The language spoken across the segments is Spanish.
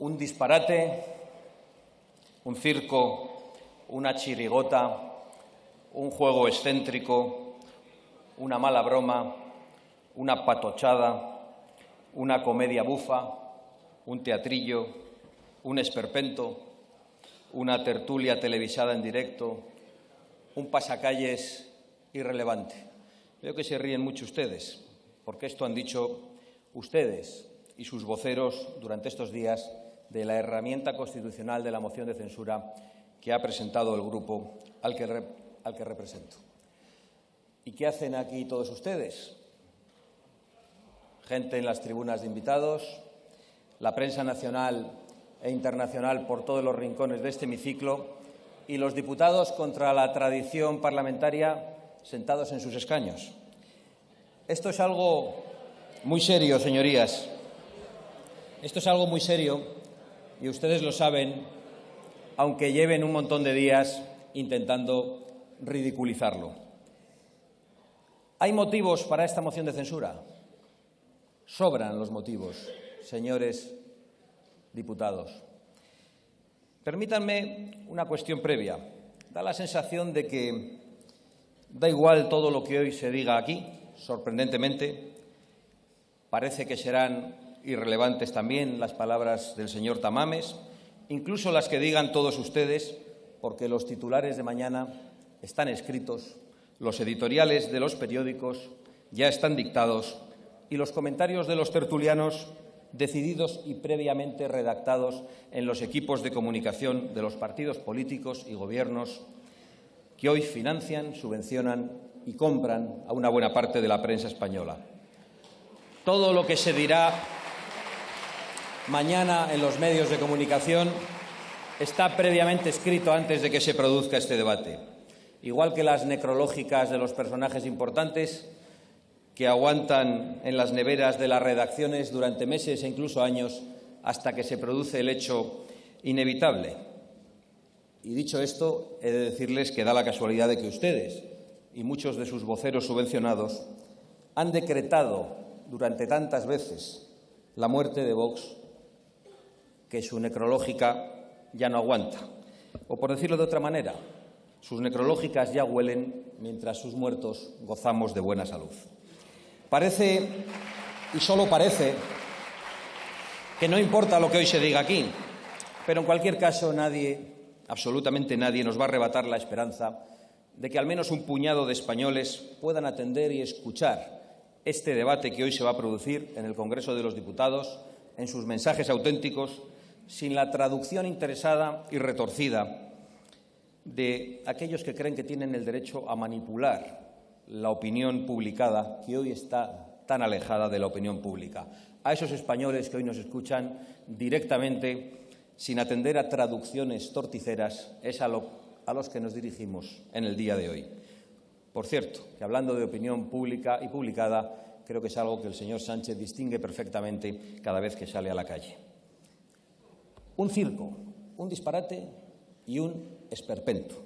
un disparate, un circo, una chirigota, un juego excéntrico, una mala broma, una patochada, una comedia bufa, un teatrillo, un esperpento, una tertulia televisada en directo, un pasacalles irrelevante. Veo que se ríen mucho ustedes, porque esto han dicho ustedes y sus voceros durante estos días de la herramienta constitucional de la moción de censura que ha presentado el grupo al que, al que represento. ¿Y qué hacen aquí todos ustedes? Gente en las tribunas de invitados, la prensa nacional e internacional por todos los rincones de este hemiciclo y los diputados contra la tradición parlamentaria sentados en sus escaños. Esto es algo muy serio, señorías. Esto es algo muy serio y ustedes lo saben, aunque lleven un montón de días intentando ridiculizarlo. ¿Hay motivos para esta moción de censura? Sobran los motivos, señores diputados. Permítanme una cuestión previa. Da la sensación de que da igual todo lo que hoy se diga aquí, sorprendentemente. Parece que serán irrelevantes también las palabras del señor Tamames, incluso las que digan todos ustedes, porque los titulares de mañana están escritos, los editoriales de los periódicos ya están dictados y los comentarios de los tertulianos decididos y previamente redactados en los equipos de comunicación de los partidos políticos y gobiernos que hoy financian, subvencionan y compran a una buena parte de la prensa española. Todo lo que se dirá mañana en los medios de comunicación está previamente escrito antes de que se produzca este debate. Igual que las necrológicas de los personajes importantes, que aguantan en las neveras de las redacciones durante meses e incluso años hasta que se produce el hecho inevitable. Y dicho esto, he de decirles que da la casualidad de que ustedes y muchos de sus voceros subvencionados han decretado durante tantas veces la muerte de Vox que su necrológica ya no aguanta. O por decirlo de otra manera, sus necrológicas ya huelen mientras sus muertos gozamos de buena salud. Parece, y solo parece, que no importa lo que hoy se diga aquí, pero en cualquier caso nadie, absolutamente nadie, nos va a arrebatar la esperanza de que al menos un puñado de españoles puedan atender y escuchar este debate que hoy se va a producir en el Congreso de los Diputados, en sus mensajes auténticos, sin la traducción interesada y retorcida de aquellos que creen que tienen el derecho a manipular la opinión publicada, que hoy está tan alejada de la opinión pública. A esos españoles que hoy nos escuchan directamente, sin atender a traducciones torticeras, es a, los que nos dirigimos en el día de hoy. Por cierto, que hablando de opinión pública y publicada, creo que es algo que el señor Sánchez distingue perfectamente cada vez que sale a la calle. Un circo, un disparate y un esperpento.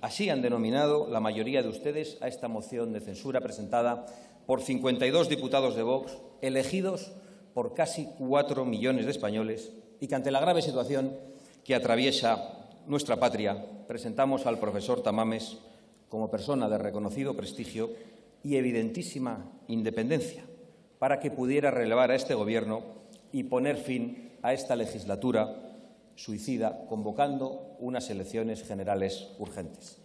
Así han denominado la mayoría de ustedes a esta moción de censura presentada por 52 diputados de Vox, elegidos por casi cuatro millones de españoles, y que ante la grave situación que atraviesa nuestra patria, presentamos al profesor Tamames como persona de reconocido prestigio y evidentísima independencia, para que pudiera relevar a este Gobierno y poner fin a esta legislatura suicida, convocando unas elecciones generales urgentes.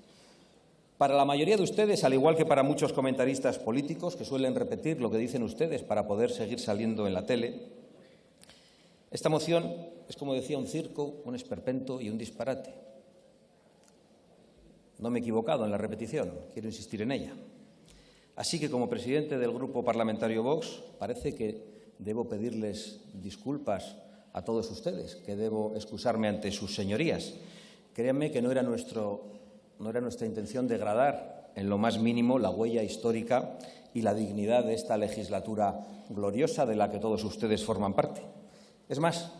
Para la mayoría de ustedes, al igual que para muchos comentaristas políticos que suelen repetir lo que dicen ustedes para poder seguir saliendo en la tele, esta moción es, como decía, un circo, un esperpento y un disparate. No me he equivocado en la repetición, quiero insistir en ella. Así que, como presidente del Grupo Parlamentario Vox, parece que debo pedirles disculpas a todos ustedes, que debo excusarme ante sus señorías. Créanme que no era, nuestro, no era nuestra intención degradar en lo más mínimo la huella histórica y la dignidad de esta legislatura gloriosa de la que todos ustedes forman parte. Es más,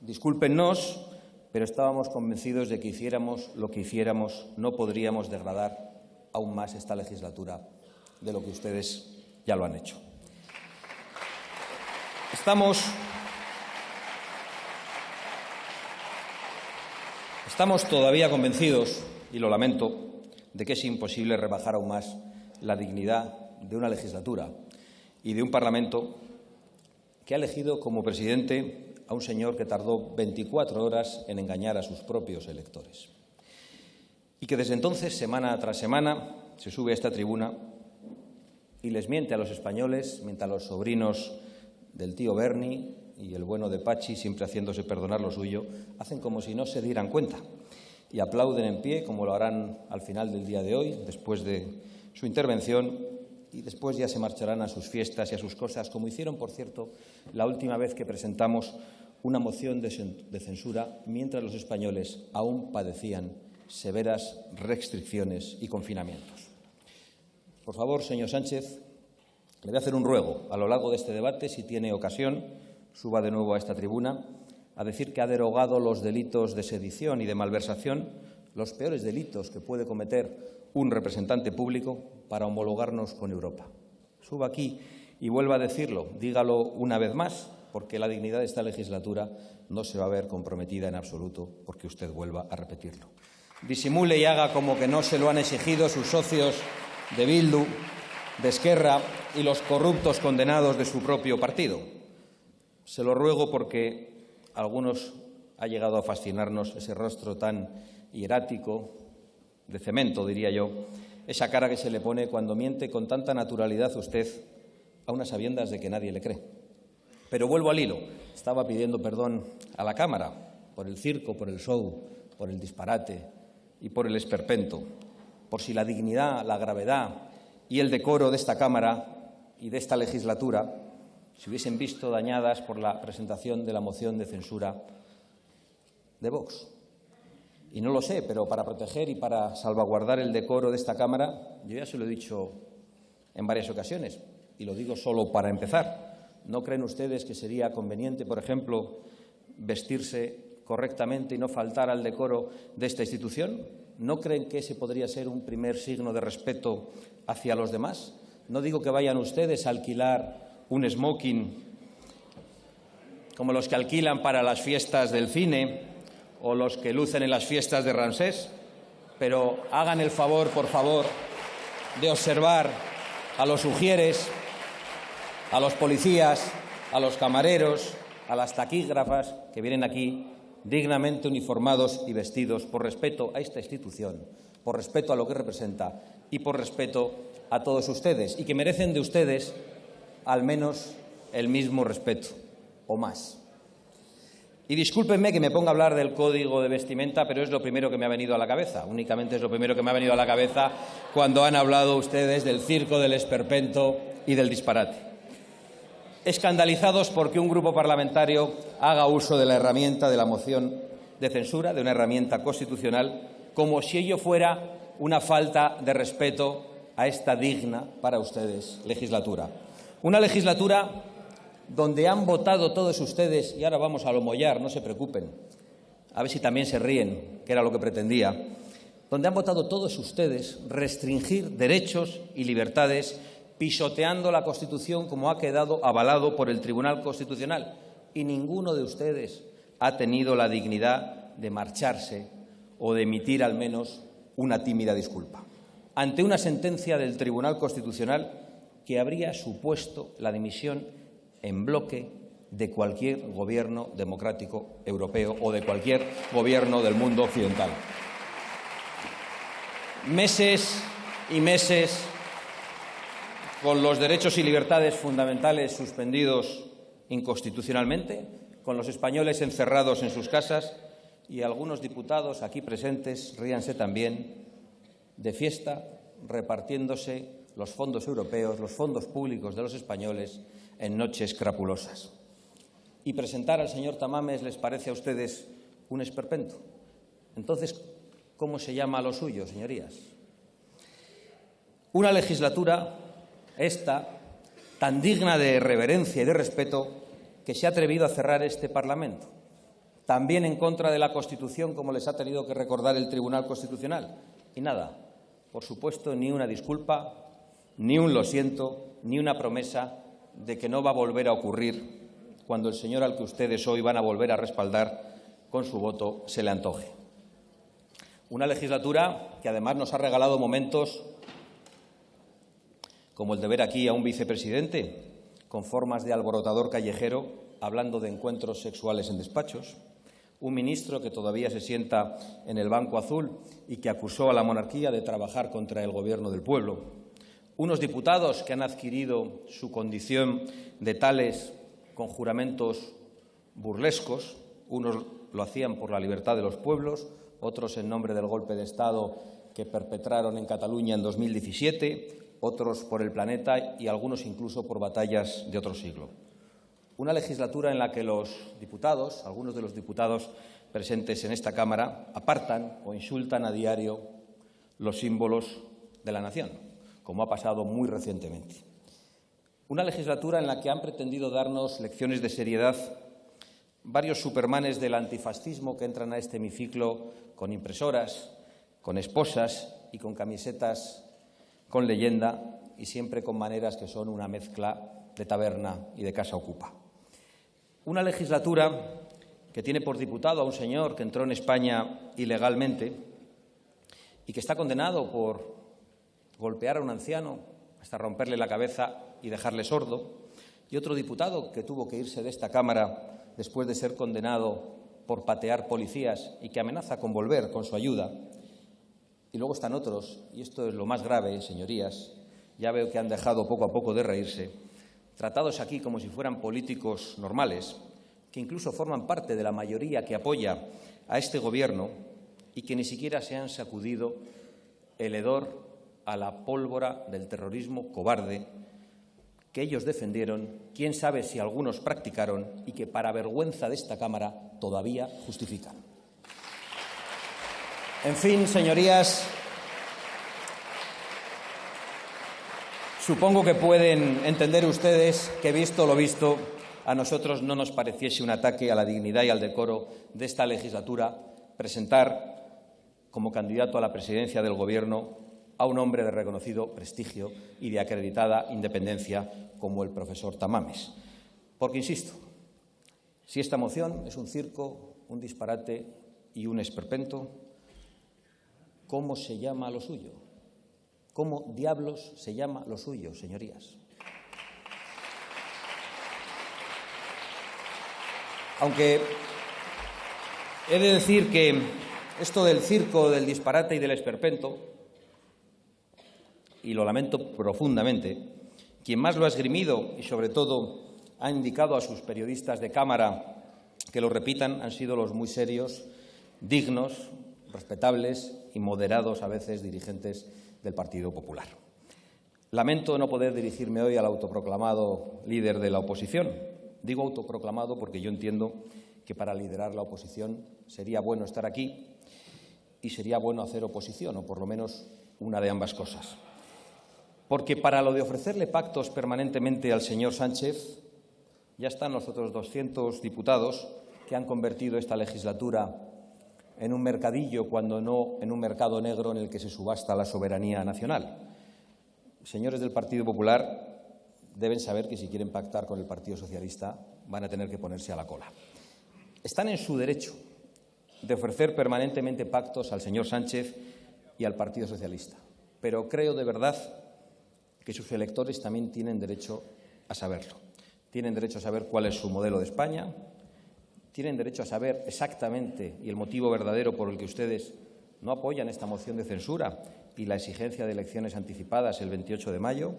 discúlpennos, pero estábamos convencidos de que hiciéramos lo que hiciéramos, no podríamos degradar aún más esta legislatura de lo que ustedes ya lo han hecho. Estamos Estamos todavía convencidos, y lo lamento, de que es imposible rebajar aún más la dignidad de una legislatura y de un Parlamento que ha elegido como presidente a un señor que tardó 24 horas en engañar a sus propios electores. Y que desde entonces, semana tras semana, se sube a esta tribuna y les miente a los españoles, miente a los sobrinos del tío Bernie y el bueno de Pachi, siempre haciéndose perdonar lo suyo, hacen como si no se dieran cuenta y aplauden en pie, como lo harán al final del día de hoy, después de su intervención, y después ya se marcharán a sus fiestas y a sus cosas, como hicieron, por cierto, la última vez que presentamos una moción de censura mientras los españoles aún padecían severas restricciones y confinamientos. Por favor, señor Sánchez, le voy a hacer un ruego a lo largo de este debate, si tiene ocasión, suba de nuevo a esta tribuna a decir que ha derogado los delitos de sedición y de malversación, los peores delitos que puede cometer un representante público para homologarnos con Europa. Suba aquí y vuelva a decirlo, dígalo una vez más, porque la dignidad de esta legislatura no se va a ver comprometida en absoluto porque usted vuelva a repetirlo. Disimule y haga como que no se lo han exigido sus socios de Bildu, de Esquerra y los corruptos condenados de su propio partido. Se lo ruego porque a algunos ha llegado a fascinarnos ese rostro tan hierático, de cemento, diría yo, esa cara que se le pone cuando miente con tanta naturalidad usted a unas sabiendas de que nadie le cree. Pero vuelvo al hilo. Estaba pidiendo perdón a la Cámara por el circo, por el show, por el disparate y por el esperpento, por si la dignidad, la gravedad y el decoro de esta Cámara y de esta legislatura se hubiesen visto dañadas por la presentación de la moción de censura de Vox. Y no lo sé, pero para proteger y para salvaguardar el decoro de esta Cámara, yo ya se lo he dicho en varias ocasiones, y lo digo solo para empezar. ¿No creen ustedes que sería conveniente, por ejemplo, vestirse correctamente y no faltar al decoro de esta institución? ¿No creen que ese podría ser un primer signo de respeto hacia los demás? No digo que vayan ustedes a alquilar un smoking como los que alquilan para las fiestas del cine o los que lucen en las fiestas de Ramsés, pero hagan el favor, por favor, de observar a los ujieres, a los policías, a los camareros, a las taquígrafas que vienen aquí dignamente uniformados y vestidos por respeto a esta institución, por respeto a lo que representa y por respeto a todos ustedes, y que merecen de ustedes al menos el mismo respeto o más. Y discúlpenme que me ponga a hablar del código de vestimenta, pero es lo primero que me ha venido a la cabeza. Únicamente es lo primero que me ha venido a la cabeza cuando han hablado ustedes del circo, del esperpento y del disparate. Escandalizados porque un grupo parlamentario haga uso de la herramienta de la moción de censura, de una herramienta constitucional, como si ello fuera una falta de respeto a esta digna para ustedes legislatura. Una legislatura donde han votado todos ustedes, y ahora vamos a lo mollar, no se preocupen, a ver si también se ríen, que era lo que pretendía, donde han votado todos ustedes restringir derechos y libertades pisoteando la Constitución como ha quedado avalado por el Tribunal Constitucional. Y ninguno de ustedes ha tenido la dignidad de marcharse o de emitir al menos una tímida disculpa. Ante una sentencia del Tribunal Constitucional que habría supuesto la dimisión en bloque de cualquier gobierno democrático europeo o de cualquier gobierno del mundo occidental. Meses y meses con los derechos y libertades fundamentales suspendidos inconstitucionalmente, con los españoles encerrados en sus casas y algunos diputados aquí presentes, ríanse también, de fiesta repartiéndose los fondos europeos, los fondos públicos de los españoles en noches crapulosas. Y presentar al señor Tamames les parece a ustedes un esperpento. Entonces, ¿cómo se llama lo suyo, señorías? Una legislatura, esta, tan digna de reverencia y de respeto, que se ha atrevido a cerrar este Parlamento. También en contra de la Constitución, como les ha tenido que recordar el Tribunal Constitucional. Y nada, por supuesto, ni una disculpa, ni un lo siento, ni una promesa de que no va a volver a ocurrir cuando el señor al que ustedes hoy van a volver a respaldar con su voto se le antoje. Una legislatura que además nos ha regalado momentos como el de ver aquí a un vicepresidente con formas de alborotador callejero hablando de encuentros sexuales en despachos, un ministro que todavía se sienta en el Banco Azul y que acusó a la monarquía de trabajar contra el gobierno del pueblo, unos diputados que han adquirido su condición de tales con juramentos burlescos, unos lo hacían por la libertad de los pueblos, otros en nombre del golpe de Estado que perpetraron en Cataluña en 2017, otros por el planeta y algunos incluso por batallas de otro siglo. Una legislatura en la que los diputados, algunos de los diputados presentes en esta Cámara, apartan o insultan a diario los símbolos de la nación, como ha pasado muy recientemente. Una legislatura en la que han pretendido darnos lecciones de seriedad varios supermanes del antifascismo que entran a este hemiciclo con impresoras, con esposas y con camisetas con leyenda y siempre con maneras que son una mezcla de taberna y de casa ocupa. Una legislatura que tiene por diputado a un señor que entró en España ilegalmente y que está condenado por golpear a un anciano hasta romperle la cabeza y dejarle sordo, y otro diputado que tuvo que irse de esta Cámara después de ser condenado por patear policías y que amenaza con volver con su ayuda, y luego están otros, y esto es lo más grave, señorías, ya veo que han dejado poco a poco de reírse, tratados aquí como si fueran políticos normales, que incluso forman parte de la mayoría que apoya a este Gobierno y que ni siquiera se han sacudido el hedor a la pólvora del terrorismo cobarde que ellos defendieron, quién sabe si algunos practicaron y que, para vergüenza de esta Cámara, todavía justifican. En fin, señorías, supongo que pueden entender ustedes que, visto lo visto, a nosotros no nos pareciese un ataque a la dignidad y al decoro de esta legislatura presentar como candidato a la presidencia del Gobierno a un hombre de reconocido prestigio y de acreditada independencia como el profesor Tamames. Porque, insisto, si esta moción es un circo, un disparate y un esperpento, ¿Cómo se llama lo suyo? ¿Cómo diablos se llama lo suyo, señorías? Aunque he de decir que esto del circo, del disparate y del esperpento, y lo lamento profundamente, quien más lo ha esgrimido y sobre todo ha indicado a sus periodistas de cámara que lo repitan han sido los muy serios, dignos, respetables y moderados a veces dirigentes del Partido Popular. Lamento no poder dirigirme hoy al autoproclamado líder de la oposición. Digo autoproclamado porque yo entiendo que para liderar la oposición sería bueno estar aquí y sería bueno hacer oposición, o por lo menos una de ambas cosas. Porque para lo de ofrecerle pactos permanentemente al señor Sánchez, ya están los otros 200 diputados que han convertido esta legislatura en un mercadillo cuando no en un mercado negro en el que se subasta la soberanía nacional. Señores del Partido Popular deben saber que si quieren pactar con el Partido Socialista van a tener que ponerse a la cola. Están en su derecho de ofrecer permanentemente pactos al señor Sánchez y al Partido Socialista, pero creo de verdad que sus electores también tienen derecho a saberlo. Tienen derecho a saber cuál es su modelo de España, tienen derecho a saber exactamente y el motivo verdadero por el que ustedes no apoyan esta moción de censura y la exigencia de elecciones anticipadas el 28 de mayo.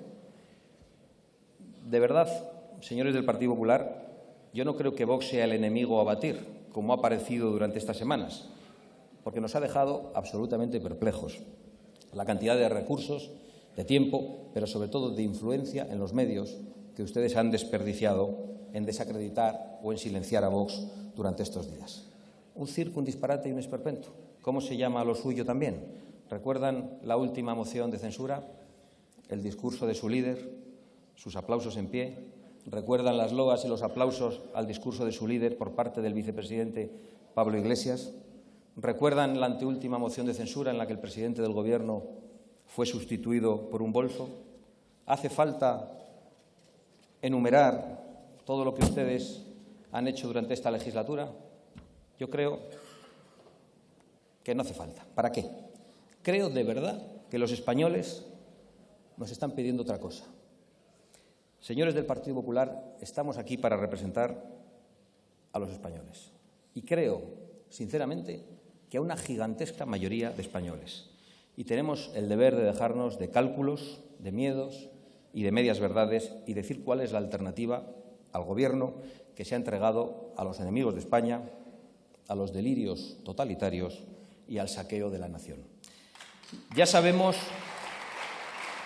De verdad, señores del Partido Popular, yo no creo que Vox sea el enemigo a batir, como ha parecido durante estas semanas, porque nos ha dejado absolutamente perplejos. La cantidad de recursos, de tiempo, pero sobre todo de influencia en los medios que ustedes han desperdiciado en desacreditar o en silenciar a Vox durante estos días. Un circo, un disparate y un esperpento. ¿Cómo se llama lo suyo también? ¿Recuerdan la última moción de censura? El discurso de su líder, sus aplausos en pie. ¿Recuerdan las loas y los aplausos al discurso de su líder por parte del vicepresidente Pablo Iglesias? ¿Recuerdan la anteúltima moción de censura en la que el presidente del Gobierno fue sustituido por un bolso? ¿Hace falta enumerar todo lo que ustedes han hecho durante esta legislatura? Yo creo que no hace falta. ¿Para qué? Creo de verdad que los españoles nos están pidiendo otra cosa. Señores del Partido Popular, estamos aquí para representar a los españoles. Y creo, sinceramente, que a una gigantesca mayoría de españoles. Y tenemos el deber de dejarnos de cálculos, de miedos y de medias verdades y decir cuál es la alternativa al Gobierno que se ha entregado a los enemigos de España, a los delirios totalitarios y al saqueo de la nación. Ya sabemos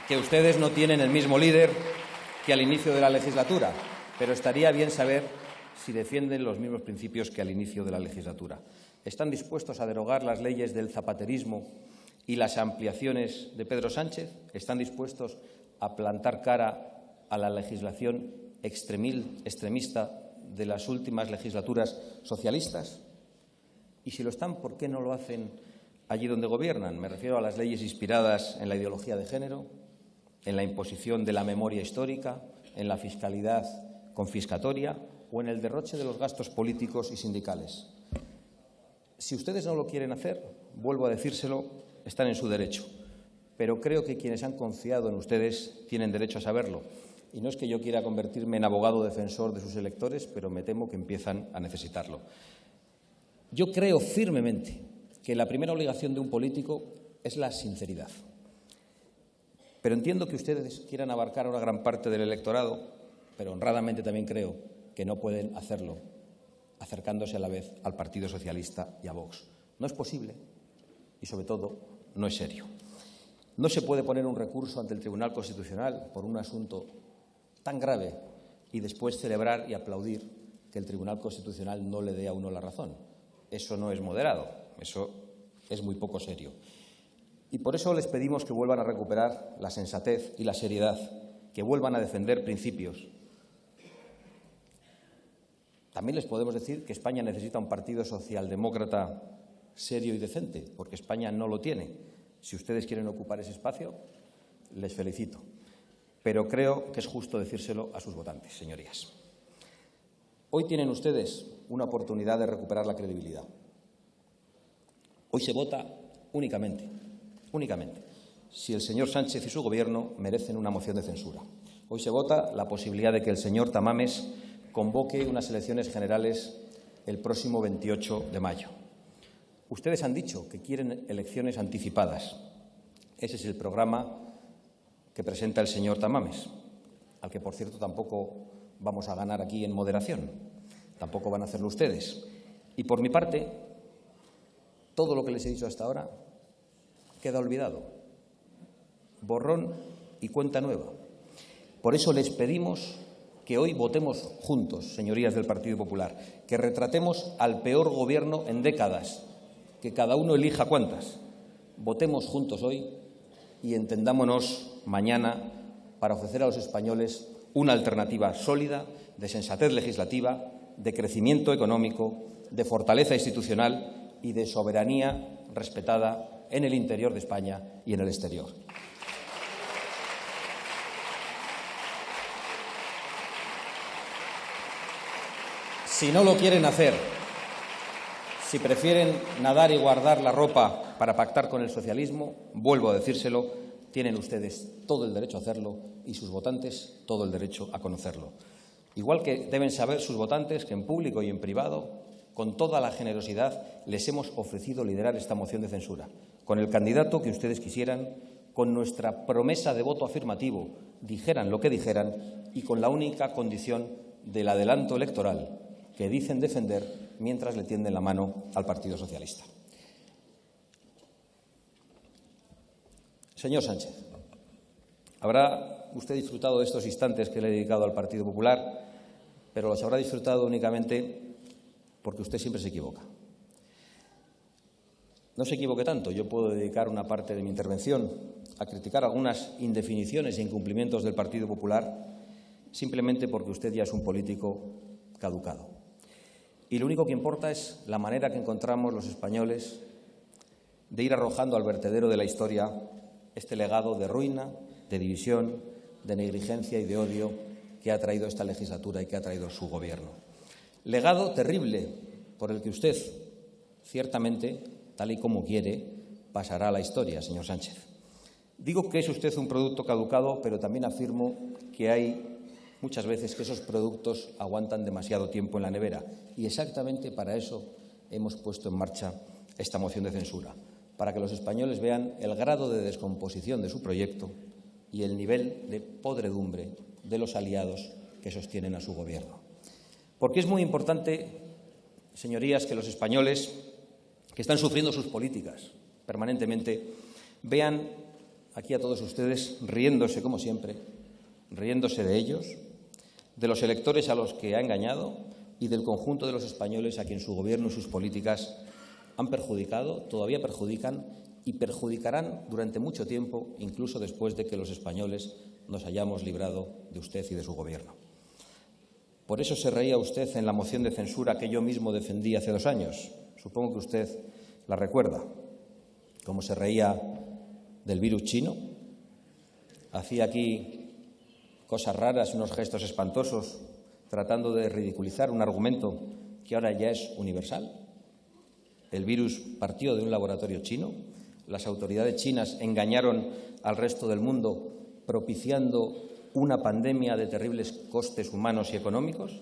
que ustedes no tienen el mismo líder que al inicio de la legislatura, pero estaría bien saber si defienden los mismos principios que al inicio de la legislatura. ¿Están dispuestos a derogar las leyes del zapaterismo y las ampliaciones de Pedro Sánchez? ¿Están dispuestos a plantar cara a la legislación extremista de las últimas legislaturas socialistas? Y si lo están, ¿por qué no lo hacen allí donde gobiernan? Me refiero a las leyes inspiradas en la ideología de género, en la imposición de la memoria histórica, en la fiscalidad confiscatoria o en el derroche de los gastos políticos y sindicales. Si ustedes no lo quieren hacer, vuelvo a decírselo, están en su derecho. Pero creo que quienes han confiado en ustedes tienen derecho a saberlo. Y no es que yo quiera convertirme en abogado defensor de sus electores, pero me temo que empiezan a necesitarlo. Yo creo firmemente que la primera obligación de un político es la sinceridad. Pero entiendo que ustedes quieran abarcar una gran parte del electorado, pero honradamente también creo que no pueden hacerlo acercándose a la vez al Partido Socialista y a Vox. No es posible y, sobre todo, no es serio. No se puede poner un recurso ante el Tribunal Constitucional por un asunto tan grave y después celebrar y aplaudir que el Tribunal Constitucional no le dé a uno la razón. Eso no es moderado, eso es muy poco serio. Y por eso les pedimos que vuelvan a recuperar la sensatez y la seriedad, que vuelvan a defender principios. También les podemos decir que España necesita un partido socialdemócrata serio y decente, porque España no lo tiene. Si ustedes quieren ocupar ese espacio, les felicito. Pero creo que es justo decírselo a sus votantes, señorías. Hoy tienen ustedes una oportunidad de recuperar la credibilidad. Hoy se vota únicamente, únicamente, si el señor Sánchez y su Gobierno merecen una moción de censura. Hoy se vota la posibilidad de que el señor Tamames convoque unas elecciones generales el próximo 28 de mayo. Ustedes han dicho que quieren elecciones anticipadas. Ese es el programa que presenta el señor Tamames, al que, por cierto, tampoco vamos a ganar aquí en moderación. Tampoco van a hacerlo ustedes. Y por mi parte, todo lo que les he dicho hasta ahora queda olvidado. Borrón y cuenta nueva. Por eso les pedimos que hoy votemos juntos, señorías del Partido Popular, que retratemos al peor gobierno en décadas, que cada uno elija cuántas. Votemos juntos hoy y entendámonos mañana para ofrecer a los españoles una alternativa sólida, de sensatez legislativa, de crecimiento económico, de fortaleza institucional y de soberanía respetada en el interior de España y en el exterior. Si no lo quieren hacer, si prefieren nadar y guardar la ropa para pactar con el socialismo, vuelvo a decírselo, tienen ustedes todo el derecho a hacerlo y sus votantes todo el derecho a conocerlo. Igual que deben saber sus votantes que en público y en privado, con toda la generosidad, les hemos ofrecido liderar esta moción de censura, con el candidato que ustedes quisieran, con nuestra promesa de voto afirmativo, dijeran lo que dijeran, y con la única condición del adelanto electoral que dicen defender mientras le tienden la mano al Partido Socialista. Señor Sánchez, habrá usted disfrutado de estos instantes que le he dedicado al Partido Popular, pero los habrá disfrutado únicamente porque usted siempre se equivoca. No se equivoque tanto. Yo puedo dedicar una parte de mi intervención a criticar algunas indefiniciones e incumplimientos del Partido Popular simplemente porque usted ya es un político caducado. Y lo único que importa es la manera que encontramos los españoles de ir arrojando al vertedero de la historia este legado de ruina, de división, de negligencia y de odio que ha traído esta legislatura y que ha traído su Gobierno. Legado terrible por el que usted, ciertamente, tal y como quiere, pasará a la historia, señor Sánchez. Digo que es usted un producto caducado, pero también afirmo que hay muchas veces que esos productos aguantan demasiado tiempo en la nevera. Y exactamente para eso hemos puesto en marcha esta moción de censura, para que los españoles vean el grado de descomposición de su proyecto y el nivel de podredumbre de los aliados que sostienen a su Gobierno. Porque es muy importante, señorías, que los españoles que están sufriendo sus políticas permanentemente vean aquí a todos ustedes riéndose, como siempre, riéndose de ellos, de los electores a los que ha engañado y del conjunto de los españoles a quien su Gobierno y sus políticas han perjudicado, todavía perjudican y perjudicarán durante mucho tiempo, incluso después de que los españoles nos hayamos librado de usted y de su Gobierno. Por eso se reía usted en la moción de censura que yo mismo defendí hace dos años. Supongo que usted la recuerda. Como se reía del virus chino. Hacía aquí cosas raras, unos gestos espantosos, tratando de ridiculizar un argumento que ahora ya es universal. El virus partió de un laboratorio chino. Las autoridades chinas engañaron al resto del mundo propiciando una pandemia de terribles costes humanos y económicos.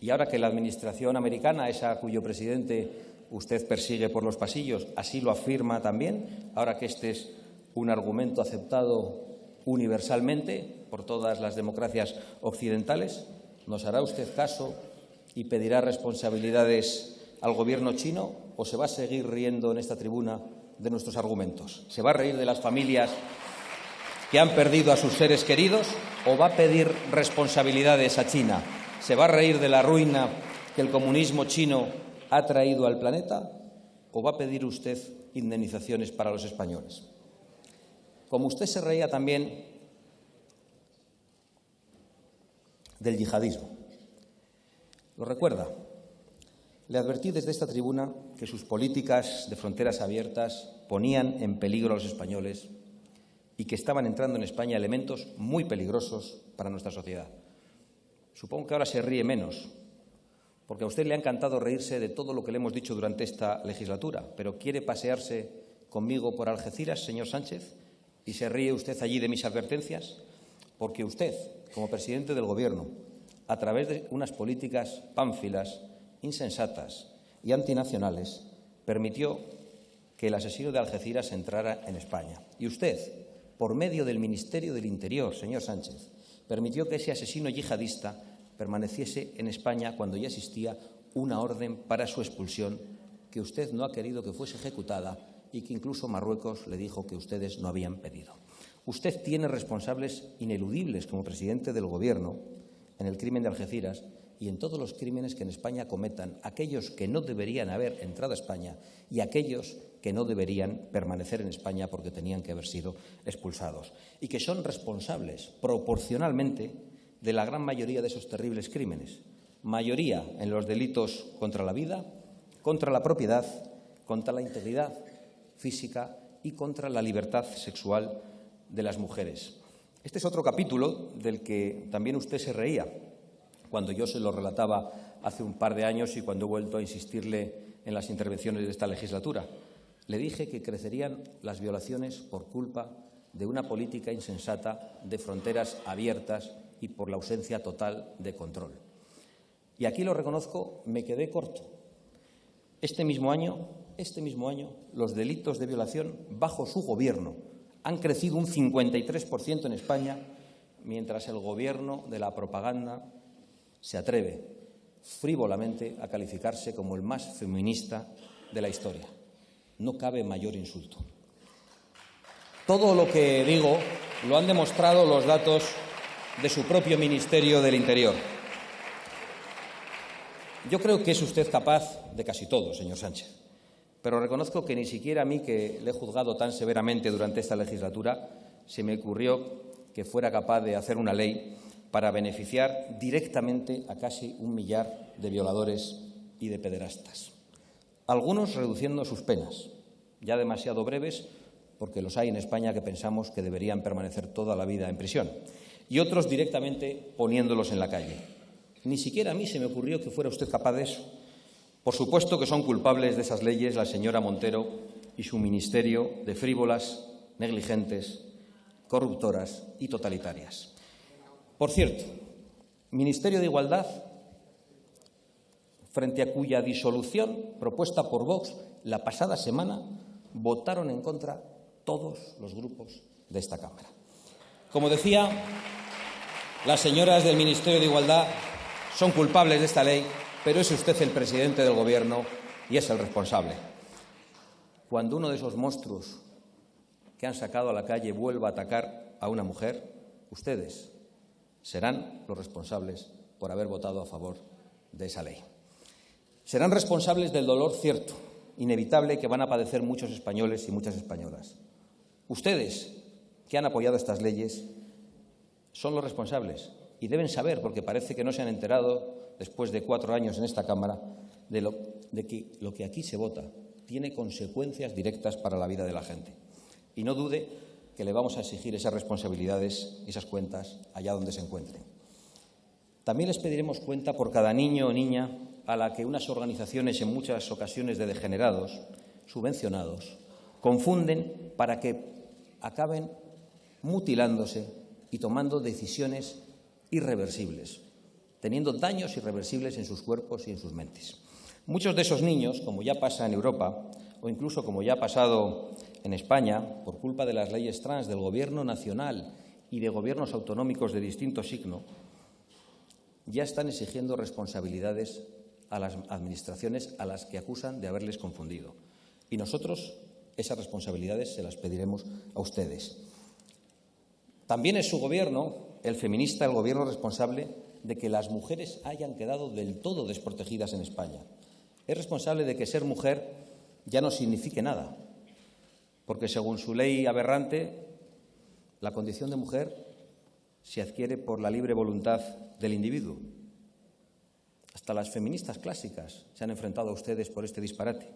Y ahora que la Administración americana, esa cuyo presidente usted persigue por los pasillos, así lo afirma también, ahora que este es un argumento aceptado universalmente por todas las democracias occidentales, ¿nos hará usted caso y pedirá responsabilidades al Gobierno chino o se va a seguir riendo en esta tribuna de nuestros argumentos? ¿Se va a reír de las familias que han perdido a sus seres queridos o va a pedir responsabilidades a China? ¿Se va a reír de la ruina que el comunismo chino ha traído al planeta o va a pedir usted indemnizaciones para los españoles? Como usted se reía también del yihadismo. ¿Lo recuerda? Le advertí desde esta tribuna que sus políticas de fronteras abiertas ponían en peligro a los españoles y que estaban entrando en España elementos muy peligrosos para nuestra sociedad. Supongo que ahora se ríe menos, porque a usted le ha encantado reírse de todo lo que le hemos dicho durante esta legislatura, pero ¿quiere pasearse conmigo por Algeciras, señor Sánchez? ¿Y se ríe usted allí de mis advertencias? Porque usted, como presidente del Gobierno, a través de unas políticas pánfilas, insensatas y antinacionales, permitió que el asesino de Algeciras entrara en España. Y usted, por medio del Ministerio del Interior, señor Sánchez, permitió que ese asesino yihadista permaneciese en España cuando ya existía una orden para su expulsión que usted no ha querido que fuese ejecutada y que incluso Marruecos le dijo que ustedes no habían pedido. Usted tiene responsables ineludibles como presidente del Gobierno en el crimen de Algeciras y en todos los crímenes que en España cometan aquellos que no deberían haber entrado a España y aquellos que no deberían permanecer en España porque tenían que haber sido expulsados y que son responsables proporcionalmente de la gran mayoría de esos terribles crímenes. Mayoría en los delitos contra la vida, contra la propiedad, contra la integridad física y contra la libertad sexual de las mujeres. Este es otro capítulo del que también usted se reía cuando yo se lo relataba hace un par de años y cuando he vuelto a insistirle en las intervenciones de esta legislatura. Le dije que crecerían las violaciones por culpa de una política insensata de fronteras abiertas y por la ausencia total de control. Y aquí lo reconozco, me quedé corto. Este mismo año, este mismo año, los delitos de violación bajo su gobierno han crecido un 53% en España, mientras el gobierno de la propaganda se atreve frívolamente a calificarse como el más feminista de la historia. No cabe mayor insulto. Todo lo que digo lo han demostrado los datos de su propio Ministerio del Interior. Yo creo que es usted capaz de casi todo, señor Sánchez, pero reconozco que ni siquiera a mí, que le he juzgado tan severamente durante esta legislatura, se me ocurrió que fuera capaz de hacer una ley para beneficiar directamente a casi un millar de violadores y de pederastas. Algunos reduciendo sus penas, ya demasiado breves, porque los hay en España que pensamos que deberían permanecer toda la vida en prisión, y otros directamente poniéndolos en la calle. Ni siquiera a mí se me ocurrió que fuera usted capaz de eso. Por supuesto que son culpables de esas leyes la señora Montero y su ministerio de frívolas, negligentes, corruptoras y totalitarias. Por cierto, Ministerio de Igualdad, frente a cuya disolución, propuesta por Vox la pasada semana, votaron en contra todos los grupos de esta Cámara. Como decía, las señoras del Ministerio de Igualdad son culpables de esta ley, pero es usted el presidente del Gobierno y es el responsable. Cuando uno de esos monstruos que han sacado a la calle vuelva a atacar a una mujer, ustedes serán los responsables por haber votado a favor de esa ley. Serán responsables del dolor cierto, inevitable, que van a padecer muchos españoles y muchas españolas. Ustedes, que han apoyado estas leyes, son los responsables y deben saber, porque parece que no se han enterado después de cuatro años en esta Cámara, de, lo, de que lo que aquí se vota tiene consecuencias directas para la vida de la gente. Y no dude que le vamos a exigir esas responsabilidades esas cuentas allá donde se encuentren. También les pediremos cuenta por cada niño o niña a la que unas organizaciones, en muchas ocasiones de degenerados, subvencionados, confunden para que acaben mutilándose y tomando decisiones irreversibles, teniendo daños irreversibles en sus cuerpos y en sus mentes. Muchos de esos niños, como ya pasa en Europa, o incluso como ya ha pasado en España, por culpa de las leyes trans del Gobierno nacional y de gobiernos autonómicos de distinto signo, ya están exigiendo responsabilidades a las administraciones a las que acusan de haberles confundido. Y nosotros esas responsabilidades se las pediremos a ustedes. También es su gobierno, el feminista, el gobierno responsable de que las mujeres hayan quedado del todo desprotegidas en España. Es responsable de que ser mujer ya no signifique nada, porque según su ley aberrante, la condición de mujer se adquiere por la libre voluntad del individuo. Hasta las feministas clásicas se han enfrentado a ustedes por este disparate.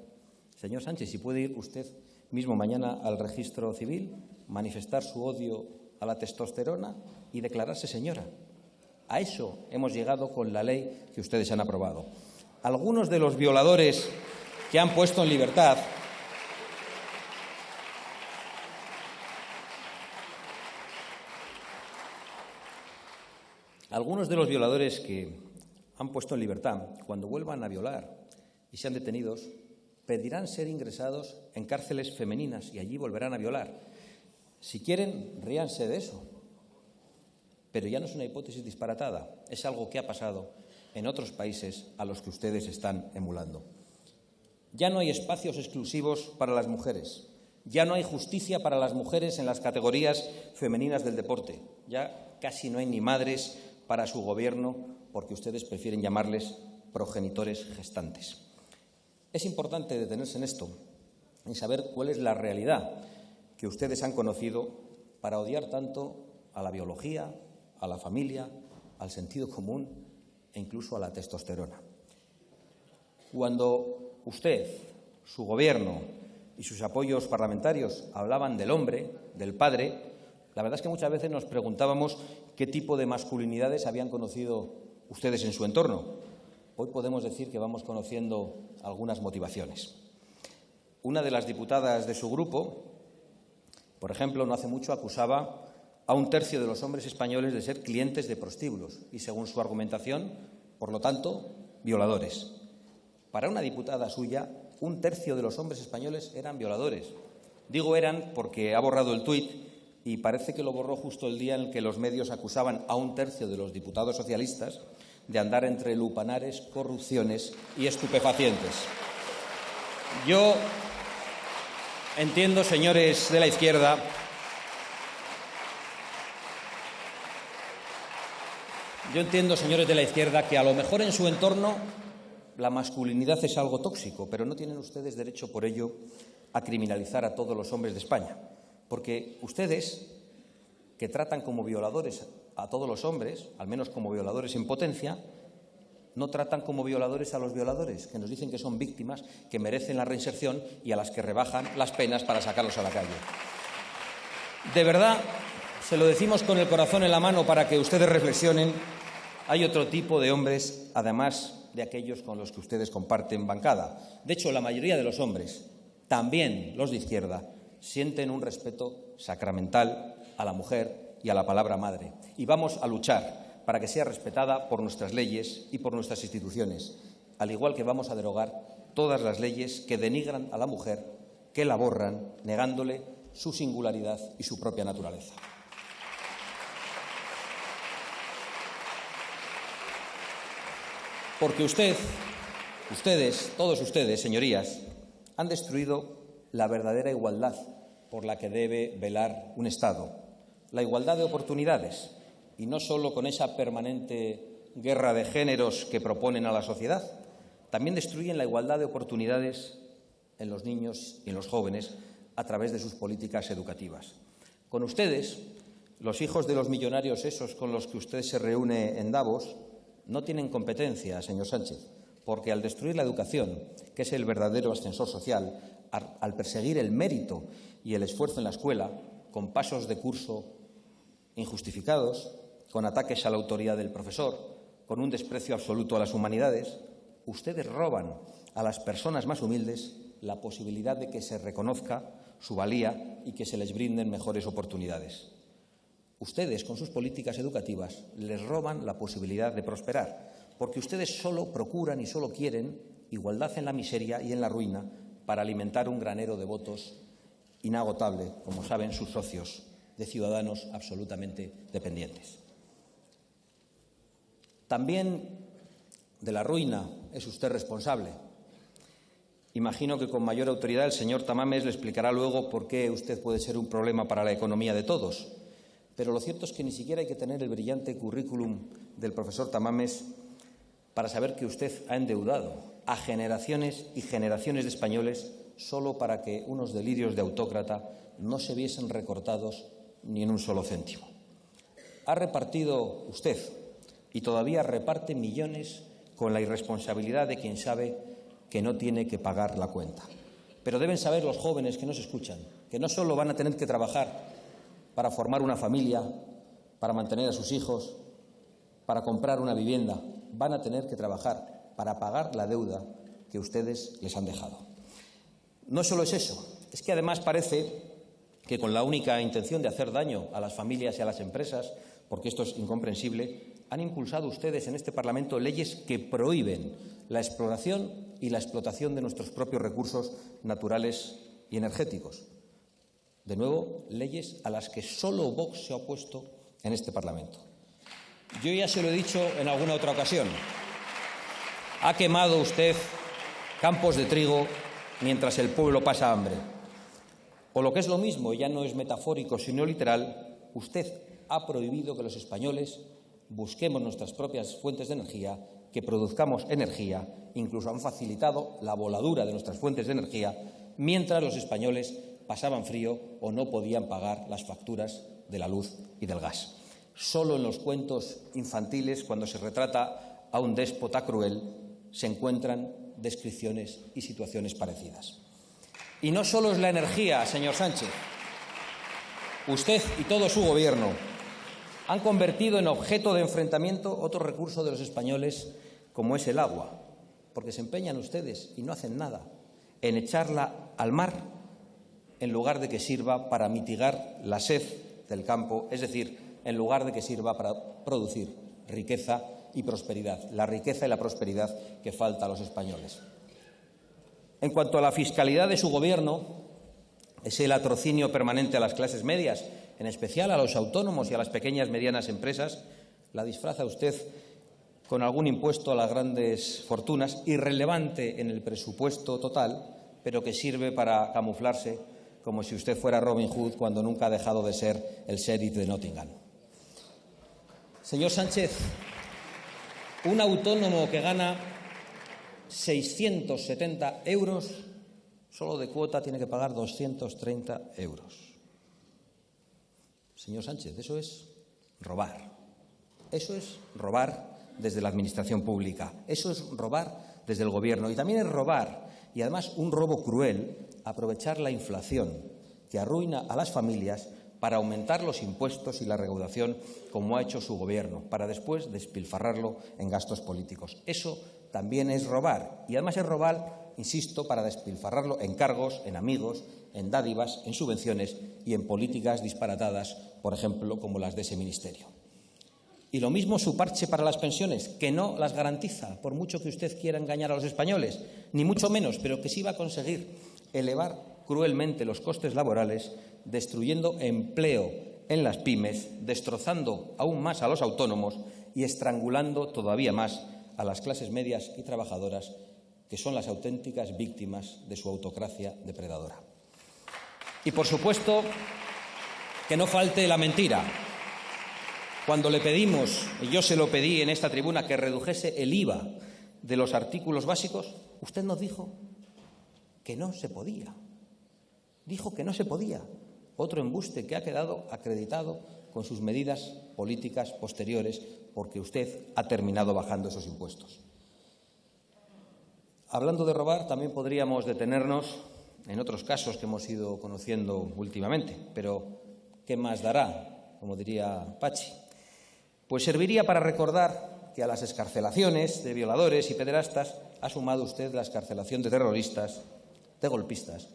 Señor Sánchez, si puede ir usted mismo mañana al registro civil, manifestar su odio a la testosterona y declararse señora. A eso hemos llegado con la ley que ustedes han aprobado. Algunos de los violadores que han puesto en libertad Algunos de los violadores que han puesto en libertad, cuando vuelvan a violar y sean detenidos, pedirán ser ingresados en cárceles femeninas y allí volverán a violar. Si quieren, ríanse de eso. Pero ya no es una hipótesis disparatada, es algo que ha pasado en otros países a los que ustedes están emulando. Ya no hay espacios exclusivos para las mujeres, ya no hay justicia para las mujeres en las categorías femeninas del deporte, ya casi no hay ni madres para su gobierno porque ustedes prefieren llamarles progenitores gestantes. Es importante detenerse en esto y saber cuál es la realidad que ustedes han conocido para odiar tanto a la biología, a la familia, al sentido común e incluso a la testosterona. Cuando usted, su gobierno y sus apoyos parlamentarios hablaban del hombre, del padre, la verdad es que muchas veces nos preguntábamos qué tipo de masculinidades habían conocido ustedes en su entorno. Hoy podemos decir que vamos conociendo algunas motivaciones. Una de las diputadas de su grupo, por ejemplo, no hace mucho acusaba a un tercio de los hombres españoles de ser clientes de prostíbulos y, según su argumentación, por lo tanto, violadores. Para una diputada suya, un tercio de los hombres españoles eran violadores. Digo eran porque ha borrado el tuit y parece que lo borró justo el día en el que los medios acusaban a un tercio de los diputados socialistas de andar entre lupanares, corrupciones y estupefacientes. Yo entiendo, señores de la izquierda, yo entiendo, señores de la izquierda, que a lo mejor en su entorno la masculinidad es algo tóxico, pero no tienen ustedes derecho por ello a criminalizar a todos los hombres de España. Porque ustedes, que tratan como violadores a todos los hombres, al menos como violadores en potencia, no tratan como violadores a los violadores, que nos dicen que son víctimas, que merecen la reinserción y a las que rebajan las penas para sacarlos a la calle. De verdad, se lo decimos con el corazón en la mano para que ustedes reflexionen, hay otro tipo de hombres, además de aquellos con los que ustedes comparten bancada. De hecho, la mayoría de los hombres, también los de izquierda, sienten un respeto sacramental a la mujer y a la palabra madre. Y vamos a luchar para que sea respetada por nuestras leyes y por nuestras instituciones, al igual que vamos a derogar todas las leyes que denigran a la mujer, que la borran, negándole su singularidad y su propia naturaleza. Porque usted, ustedes, todos ustedes, señorías, han destruido la verdadera igualdad por la que debe velar un Estado, la igualdad de oportunidades, y no solo con esa permanente guerra de géneros que proponen a la sociedad, también destruyen la igualdad de oportunidades en los niños y en los jóvenes a través de sus políticas educativas. Con ustedes, los hijos de los millonarios esos con los que usted se reúne en Davos, no tienen competencia, señor Sánchez, porque al destruir la educación, que es el verdadero ascensor social, al perseguir el mérito y el esfuerzo en la escuela, con pasos de curso injustificados, con ataques a la autoridad del profesor, con un desprecio absoluto a las humanidades, ustedes roban a las personas más humildes la posibilidad de que se reconozca su valía y que se les brinden mejores oportunidades. Ustedes, con sus políticas educativas, les roban la posibilidad de prosperar, porque ustedes solo procuran y solo quieren igualdad en la miseria y en la ruina para alimentar un granero de votos inagotable, como saben sus socios, de ciudadanos absolutamente dependientes. También de la ruina es usted responsable. Imagino que con mayor autoridad el señor Tamames le explicará luego por qué usted puede ser un problema para la economía de todos pero lo cierto es que ni siquiera hay que tener el brillante currículum del profesor Tamames para saber que usted ha endeudado a generaciones y generaciones de españoles solo para que unos delirios de autócrata no se viesen recortados ni en un solo céntimo. Ha repartido usted y todavía reparte millones con la irresponsabilidad de quien sabe que no tiene que pagar la cuenta. Pero deben saber los jóvenes que nos escuchan que no solo van a tener que trabajar para formar una familia, para mantener a sus hijos, para comprar una vivienda. Van a tener que trabajar para pagar la deuda que ustedes les han dejado. No solo es eso, es que además parece que con la única intención de hacer daño a las familias y a las empresas, porque esto es incomprensible, han impulsado ustedes en este Parlamento leyes que prohíben la exploración y la explotación de nuestros propios recursos naturales y energéticos. De nuevo, leyes a las que solo Vox se ha opuesto en este Parlamento. Yo ya se lo he dicho en alguna otra ocasión. Ha quemado usted campos de trigo mientras el pueblo pasa hambre. O lo que es lo mismo, ya no es metafórico sino literal, usted ha prohibido que los españoles busquemos nuestras propias fuentes de energía, que produzcamos energía, incluso han facilitado la voladura de nuestras fuentes de energía, mientras los españoles pasaban frío o no podían pagar las facturas de la luz y del gas. Solo en los cuentos infantiles, cuando se retrata a un déspota cruel, se encuentran descripciones y situaciones parecidas. Y no solo es la energía, señor Sánchez. Usted y todo su Gobierno han convertido en objeto de enfrentamiento otro recurso de los españoles, como es el agua, porque se empeñan ustedes y no hacen nada en echarla al mar en lugar de que sirva para mitigar la sed del campo, es decir, en lugar de que sirva para producir riqueza y prosperidad, la riqueza y la prosperidad que falta a los españoles. En cuanto a la fiscalidad de su Gobierno, es el atrocinio permanente a las clases medias, en especial a los autónomos y a las pequeñas y medianas empresas, la disfraza usted con algún impuesto a las grandes fortunas, irrelevante en el presupuesto total, pero que sirve para camuflarse como si usted fuera Robin Hood cuando nunca ha dejado de ser el sheriff de Nottingham. Señor Sánchez, un autónomo que gana 670 euros, solo de cuota tiene que pagar 230 euros. Señor Sánchez, eso es robar. Eso es robar desde la Administración Pública. Eso es robar desde el Gobierno. Y también es robar, y además un robo cruel, aprovechar la inflación que arruina a las familias para aumentar los impuestos y la recaudación, como ha hecho su Gobierno, para después despilfarrarlo en gastos políticos. Eso también es robar. Y además es robar, insisto, para despilfarrarlo en cargos, en amigos, en dádivas, en subvenciones y en políticas disparatadas, por ejemplo, como las de ese ministerio. Y lo mismo su parche para las pensiones, que no las garantiza, por mucho que usted quiera engañar a los españoles, ni mucho menos, pero que sí va a conseguir elevar cruelmente los costes laborales, destruyendo empleo en las pymes, destrozando aún más a los autónomos y estrangulando todavía más a las clases medias y trabajadoras, que son las auténticas víctimas de su autocracia depredadora. Y, por supuesto, que no falte la mentira. Cuando le pedimos, y yo se lo pedí en esta tribuna, que redujese el IVA de los artículos básicos, usted nos dijo que no se podía. Dijo que no se podía. Otro embuste que ha quedado acreditado con sus medidas políticas posteriores, porque usted ha terminado bajando esos impuestos. Hablando de robar, también podríamos detenernos en otros casos que hemos ido conociendo últimamente, pero ¿qué más dará? Como diría Pachi. Pues serviría para recordar que a las escarcelaciones de violadores y pederastas ha sumado usted la escarcelación de terroristas, de golpistas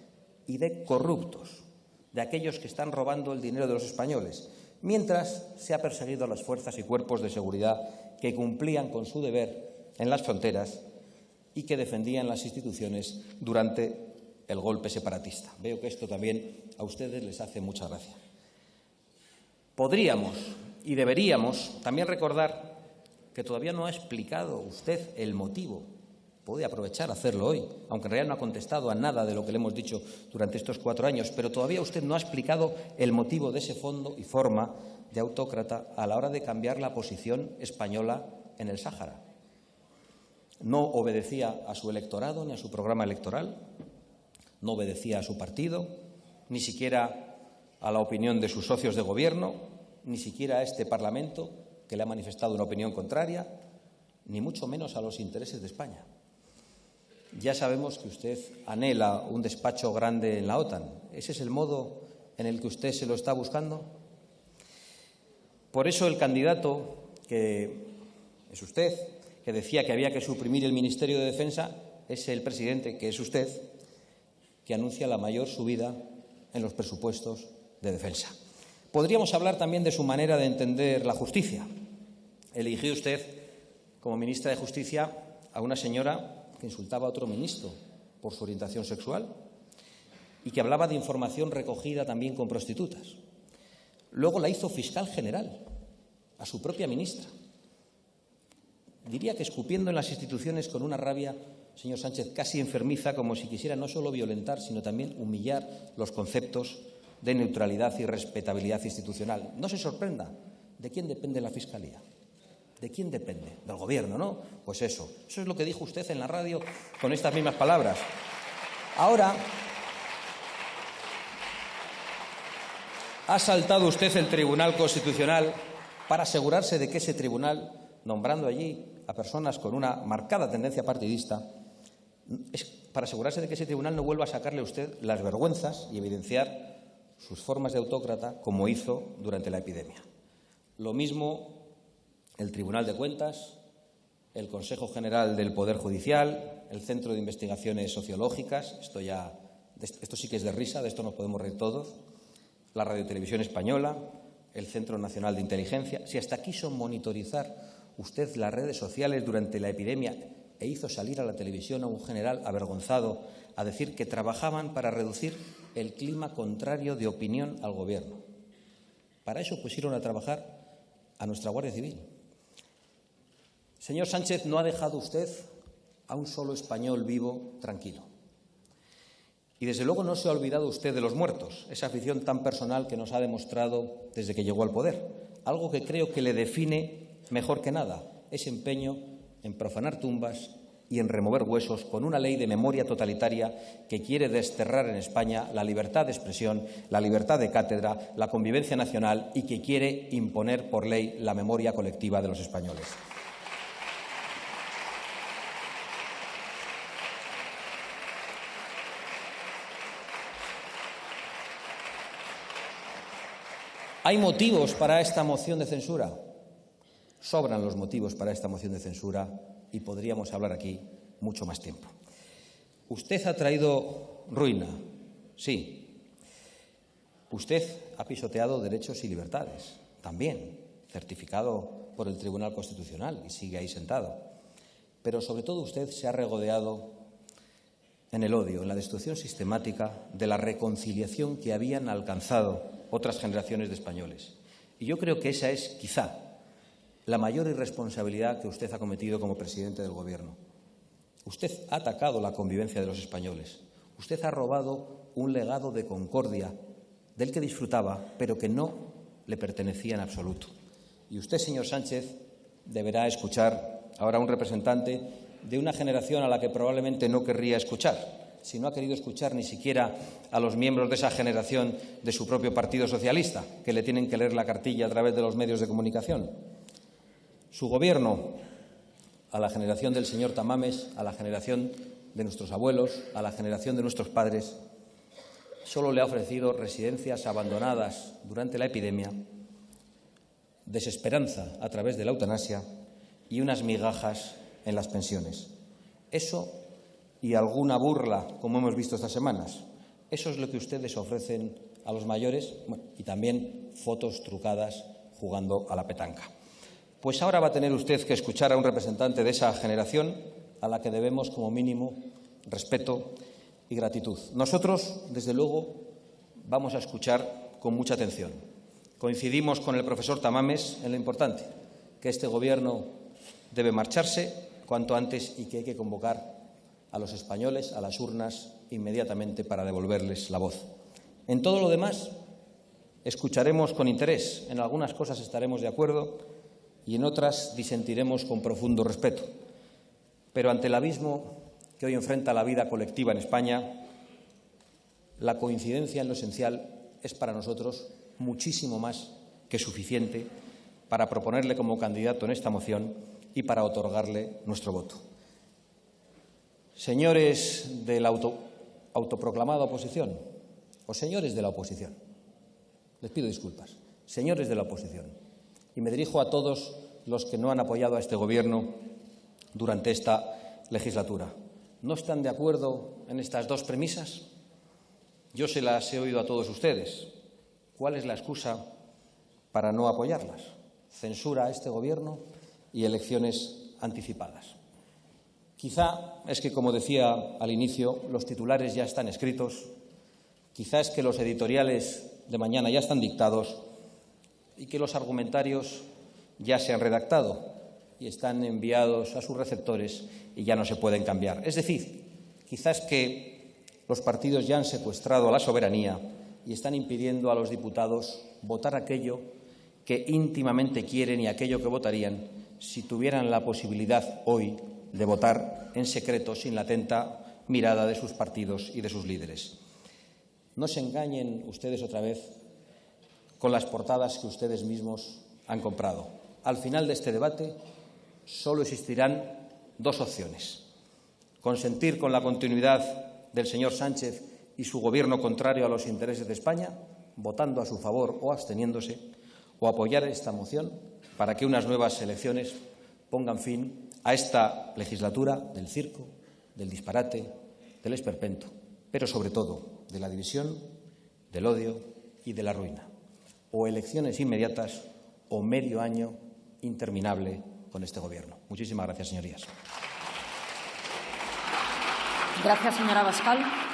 y de corruptos, de aquellos que están robando el dinero de los españoles, mientras se ha perseguido a las fuerzas y cuerpos de seguridad que cumplían con su deber en las fronteras y que defendían las instituciones durante el golpe separatista. Veo que esto también a ustedes les hace mucha gracia. Podríamos y deberíamos también recordar que todavía no ha explicado usted el motivo. Puede aprovechar hacerlo hoy, aunque en realidad no ha contestado a nada de lo que le hemos dicho durante estos cuatro años, pero todavía usted no ha explicado el motivo de ese fondo y forma de autócrata a la hora de cambiar la posición española en el Sáhara. No obedecía a su electorado ni a su programa electoral, no obedecía a su partido, ni siquiera a la opinión de sus socios de gobierno, ni siquiera a este Parlamento, que le ha manifestado una opinión contraria, ni mucho menos a los intereses de España. Ya sabemos que usted anhela un despacho grande en la OTAN. ¿Ese es el modo en el que usted se lo está buscando? Por eso el candidato, que es usted, que decía que había que suprimir el Ministerio de Defensa, es el presidente, que es usted, que anuncia la mayor subida en los presupuestos de defensa. Podríamos hablar también de su manera de entender la justicia. Eligió usted como ministra de Justicia a una señora que insultaba a otro ministro por su orientación sexual y que hablaba de información recogida también con prostitutas. Luego la hizo fiscal general, a su propia ministra. Diría que escupiendo en las instituciones con una rabia señor Sánchez, casi enfermiza, como si quisiera no solo violentar, sino también humillar los conceptos de neutralidad y respetabilidad institucional. No se sorprenda. ¿De quién depende la Fiscalía? ¿De quién depende? Del Gobierno, ¿no? Pues eso. Eso es lo que dijo usted en la radio con estas mismas palabras. Ahora ha saltado usted el Tribunal Constitucional para asegurarse de que ese tribunal, nombrando allí a personas con una marcada tendencia partidista, es para asegurarse de que ese tribunal no vuelva a sacarle a usted las vergüenzas y evidenciar sus formas de autócrata como hizo durante la epidemia. Lo mismo el Tribunal de Cuentas, el Consejo General del Poder Judicial, el Centro de Investigaciones Sociológicas, esto ya esto sí que es de risa, de esto nos podemos reír todos, la Radiotelevisión Española, el Centro Nacional de Inteligencia, si hasta quiso monitorizar usted las redes sociales durante la epidemia e hizo salir a la televisión a un general avergonzado a decir que trabajaban para reducir el clima contrario de opinión al Gobierno. Para eso pusieron a trabajar a nuestra Guardia Civil. Señor Sánchez, no ha dejado usted a un solo español vivo tranquilo. Y desde luego no se ha olvidado usted de los muertos, esa afición tan personal que nos ha demostrado desde que llegó al poder, algo que creo que le define mejor que nada, ese empeño en profanar tumbas y en remover huesos con una ley de memoria totalitaria que quiere desterrar en España la libertad de expresión, la libertad de cátedra, la convivencia nacional y que quiere imponer por ley la memoria colectiva de los españoles. ¿Hay motivos para esta moción de censura? Sobran los motivos para esta moción de censura y podríamos hablar aquí mucho más tiempo. Usted ha traído ruina, sí. Usted ha pisoteado derechos y libertades, también, certificado por el Tribunal Constitucional y sigue ahí sentado. Pero sobre todo usted se ha regodeado en el odio, en la destrucción sistemática de la reconciliación que habían alcanzado otras generaciones de españoles. Y yo creo que esa es, quizá, la mayor irresponsabilidad que usted ha cometido como presidente del Gobierno. Usted ha atacado la convivencia de los españoles. Usted ha robado un legado de concordia del que disfrutaba, pero que no le pertenecía en absoluto. Y usted, señor Sánchez, deberá escuchar ahora a un representante de una generación a la que probablemente no querría escuchar, si no ha querido escuchar ni siquiera a los miembros de esa generación de su propio Partido Socialista, que le tienen que leer la cartilla a través de los medios de comunicación. Su gobierno, a la generación del señor Tamames, a la generación de nuestros abuelos, a la generación de nuestros padres, solo le ha ofrecido residencias abandonadas durante la epidemia, desesperanza a través de la eutanasia y unas migajas en las pensiones. Eso y alguna burla, como hemos visto estas semanas. Eso es lo que ustedes ofrecen a los mayores y también fotos trucadas jugando a la petanca. Pues ahora va a tener usted que escuchar a un representante de esa generación a la que debemos, como mínimo, respeto y gratitud. Nosotros, desde luego, vamos a escuchar con mucha atención. Coincidimos con el profesor Tamames en lo importante, que este Gobierno debe marcharse cuanto antes y que hay que convocar a los españoles a las urnas inmediatamente para devolverles la voz. En todo lo demás, escucharemos con interés. En algunas cosas estaremos de acuerdo y en otras disentiremos con profundo respeto. Pero ante el abismo que hoy enfrenta la vida colectiva en España, la coincidencia en lo esencial es para nosotros muchísimo más que suficiente para proponerle como candidato en esta moción y para otorgarle nuestro voto. Señores de la autoproclamada oposición o señores de la oposición, les pido disculpas, señores de la oposición, y me dirijo a todos los que no han apoyado a este Gobierno durante esta legislatura. ¿No están de acuerdo en estas dos premisas? Yo se las he oído a todos ustedes. ¿Cuál es la excusa para no apoyarlas? ¿Censura a este Gobierno? y elecciones anticipadas. Quizá es que, como decía al inicio, los titulares ya están escritos, quizá es que los editoriales de mañana ya están dictados y que los argumentarios ya se han redactado y están enviados a sus receptores y ya no se pueden cambiar. Es decir, quizás que los partidos ya han secuestrado a la soberanía y están impidiendo a los diputados votar aquello que íntimamente quieren y aquello que votarían si tuvieran la posibilidad hoy de votar en secreto sin la atenta mirada de sus partidos y de sus líderes. No se engañen ustedes otra vez con las portadas que ustedes mismos han comprado. Al final de este debate solo existirán dos opciones. Consentir con la continuidad del señor Sánchez y su gobierno contrario a los intereses de España, votando a su favor o absteniéndose, o apoyar esta moción para que unas nuevas elecciones pongan fin a esta legislatura del circo, del disparate, del esperpento, pero sobre todo de la división, del odio y de la ruina. O elecciones inmediatas o medio año interminable con este Gobierno. Muchísimas gracias, señorías. Gracias, señora Bascal.